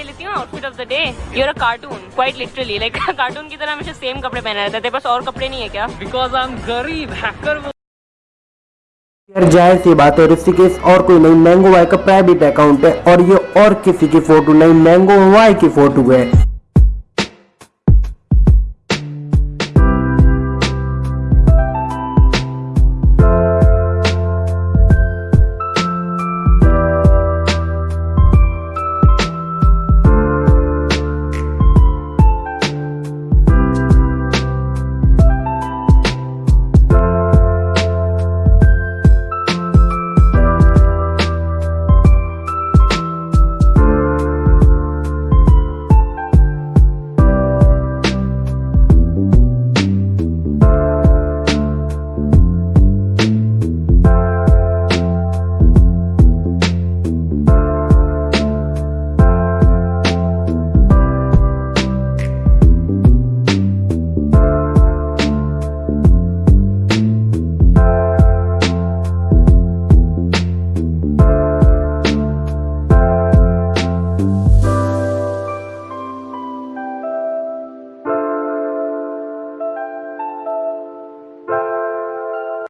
ले लेती हूँ outfit of the day you're a cartoon quite literally like cartoon की तरह हमेशा सेम कपड़े पहने रहते थे बस और कपड़े नहीं है क्या? बिकॉज़ आई एम गरीब हैकर ज़ाहिर सी बात है ऋषिकेश और कोई नहीं मैंगो वाई का प्राइवेट अकाउंट है और ये और किसी की फ़ोटो नहीं मैंगो वाई की फ़ोटो है।